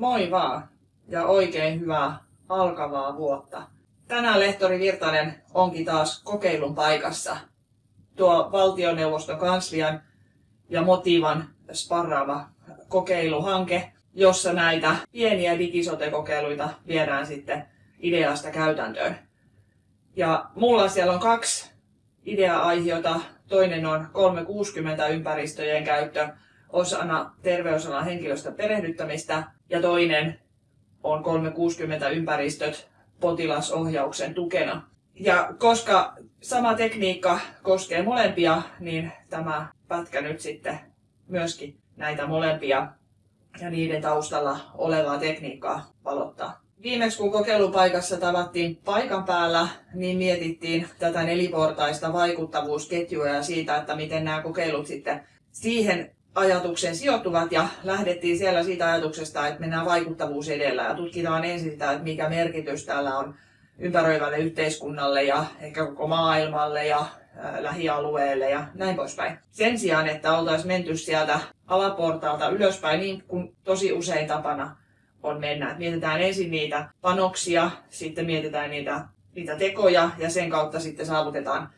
Moi vaan ja oikein hyvää alkavaa vuotta. Tänään lehtori Virtanen onkin taas kokeilun paikassa. Tuo valtioneuvoston kanslian ja Motivan sparraava kokeiluhanke, jossa näitä pieniä digisote-kokeiluita viedään sitten ideasta käytäntöön. Ja mulla siellä on kaksi idea-aihiota. Toinen on 360 ympäristöjen käyttö osana terveysalan henkilöstön perehdyttämistä ja toinen on 360 ympäristöt potilasohjauksen tukena. Ja koska sama tekniikka koskee molempia, niin tämä pätkä nyt sitten myöskin näitä molempia ja niiden taustalla olevaa tekniikkaa valottaa. Viimeksi kun kokeilupaikassa tavattiin paikan päällä, niin mietittiin tätä neliportaista vaikuttavuusketjua ja siitä, että miten nämä kokeilut sitten siihen ajatukseen sijoittuvat ja lähdettiin siellä siitä ajatuksesta, että mennään vaikuttavuus edellä ja tutkitaan ensin sitä, että mikä merkitys tällä on ympäröivälle yhteiskunnalle ja ehkä koko maailmalle ja lähialueelle ja näin poispäin. Sen sijaan, että oltaisiin menty sieltä alaportaalta ylöspäin niin kuin tosi usein tapana on mennä. Mietitään ensin niitä panoksia, sitten mietitään niitä, niitä tekoja ja sen kautta sitten saavutetaan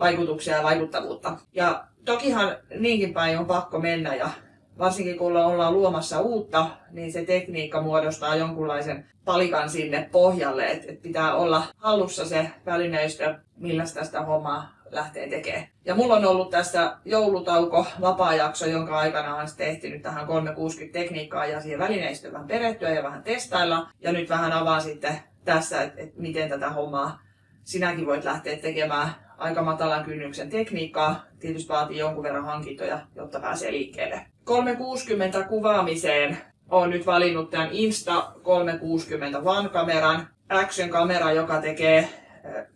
vaikutuksia ja vaikuttavuutta. Ja tokihan niinkin päin on pakko mennä ja varsinkin kun ollaan luomassa uutta, niin se tekniikka muodostaa jonkunlaisen palikan sinne pohjalle, että pitää olla hallussa se välineistö, millä tästä hommaa lähtee tekemään. Ja mulla on ollut tässä joulutauko vapaa-jakso, jonka aikana on sitten ehtinyt tähän 360 tekniikkaa ja siihen välineistöön vähän perehtyä ja vähän testailla. Ja nyt vähän avaan sitten tässä, että miten tätä hommaa sinäkin voit lähteä tekemään aika matalan kynnyksen tekniikkaa. Tietysti vaatii jonkun verran hankintoja, jotta pääsee liikkeelle. 360 kuvaamiseen olen nyt valinnut tämän Insta 360 One-kameran, Action-kamera, joka tekee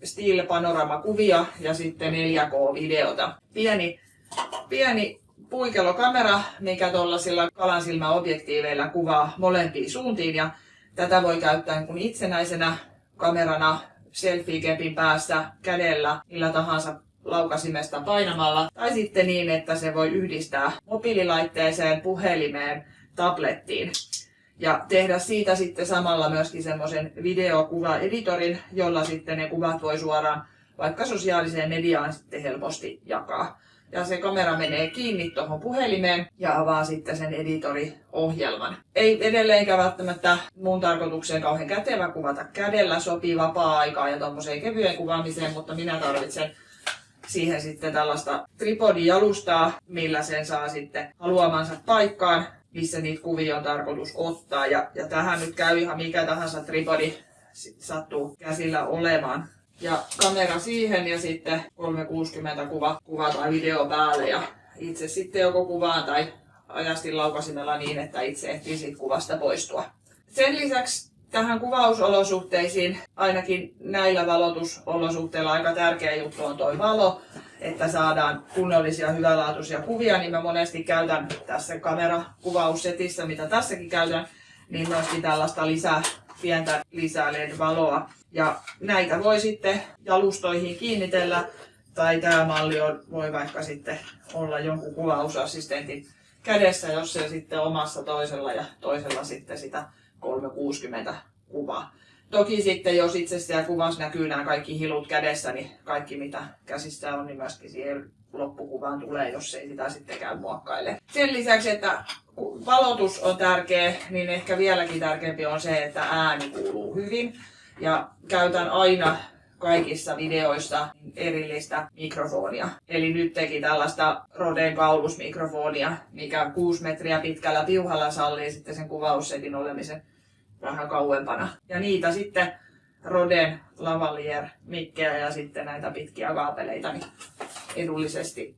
Still Panorama-kuvia ja sitten 4K-videota. Pieni, pieni puikelokamera, mikä tuollaisilla kalansilmäobjektiiveilla kuvaa molempiin suuntiin ja tätä voi käyttää kun itsenäisenä kamerana selfie-kepin päässä kädellä millä tahansa laukasimesta painamalla tai sitten niin, että se voi yhdistää mobiililaitteeseen, puhelimeen, tablettiin ja tehdä siitä sitten samalla myöskin semmoisen videokuvaeditorin, jolla sitten ne kuvat voi suoraan vaikka sosiaaliseen mediaan sitten helposti jakaa. Ja se kamera menee kiinni tuohon puhelimeen ja avaa sitten sen editoriohjelman. Ei edelleenkään välttämättä mun tarkoitukseen kauhean kätevä kuvata kädellä, sopii vapaa-aikaa ja tuommoiseen kevyen kuvaamiseen, mutta minä tarvitsen siihen sitten tällaista tripodijalustaa, millä sen saa sitten haluamansa paikkaan missä niitä kuvia on tarkoitus ottaa. Ja, ja tähän nyt käy ihan mikä tahansa tripodi sattuu käsillä olemaan. Ja kamera siihen ja sitten 360 kuva, kuva tai video päälle ja itse sitten joko kuvaan tai ajastin laukasimella niin, että itse ehtii siitä kuvasta poistua. Sen lisäksi tähän kuvausolosuhteisiin, ainakin näillä valotusolosuhteilla aika tärkeä juttu on tuo valo että saadaan kunnollisia hyvälaatuisia kuvia, niin mä monesti käytän tässä kamerakuvaussetissä, mitä tässäkin käytän, niin myöskin tällaista lisää, pientä lisää LED-valoa. Ja näitä voi sitten jalustoihin kiinnitellä, tai tämä malli on, voi vaikka sitten olla jonkun kuvausassistentin kädessä, jos se sitten omassa toisella ja toisella sitten sitä 360 kuvaa. Toki sitten, jos itse siellä kuvassa näkyy nämä kaikki hilut kädessä, niin kaikki mitä käsissä on, niin myöskin siihen loppukuvaan tulee, jos ei sitä sitten käy muokkaile. Sen lisäksi, että valotus on tärkeä, niin ehkä vieläkin tärkeämpi on se, että ääni kuuluu hyvin. Ja käytän aina kaikissa videoissa erillistä mikrofonia. Eli nyt teki tällaista Roden kaulusmikrofonia, mikä 6 metriä pitkällä piuhalla sallii sitten sen kuvaussetin olemisen vähän kauempana. Ja niitä sitten Roden lavalier mikkejä ja sitten näitä pitkiä kaapeleita niin edullisesti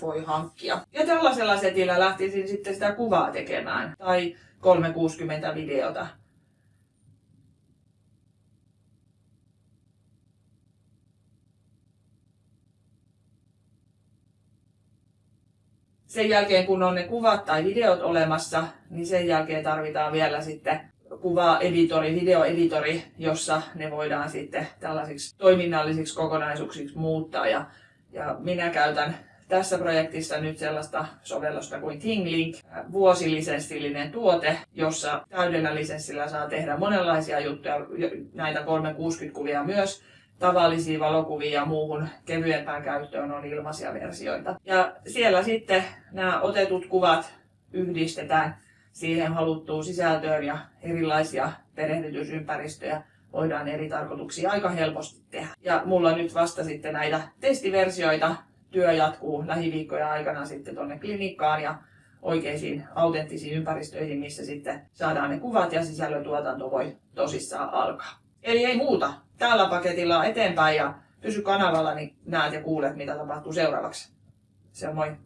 voi hankkia. Ja tällaisella setillä lähtisin sitten sitä kuvaa tekemään tai 360 videota. Sen jälkeen kun on ne kuvat tai videot olemassa, niin sen jälkeen tarvitaan vielä sitten kuva-editori, videoeditori, jossa ne voidaan sitten tällaisiksi toiminnallisiksi kokonaisuuksiksi muuttaa. Ja, ja minä käytän tässä projektissa nyt sellaista sovellusta kuin ThingLink, vuosilisenssillinen tuote, jossa täydellä lisenssillä saa tehdä monenlaisia juttuja, näitä 360-kuvia myös, tavallisia valokuvia ja muuhun kevyempään käyttöön on ilmaisia versioita. Ja siellä sitten nämä otetut kuvat yhdistetään siihen haluttuun sisältöön ja erilaisia perehdytysympäristöjä voidaan eri tarkoituksia aika helposti tehdä. Ja mulla nyt vasta sitten näitä testiversioita. Työ jatkuu lähiviikkoja aikana sitten tuonne klinikkaan ja oikeisiin autenttisiin ympäristöihin, missä sitten saadaan ne kuvat ja sisällötuotanto voi tosissaan alkaa. Eli ei muuta. Tällä paketilla eteenpäin ja pysy kanavalla, niin näet ja kuulet, mitä tapahtuu seuraavaksi. Se on moi!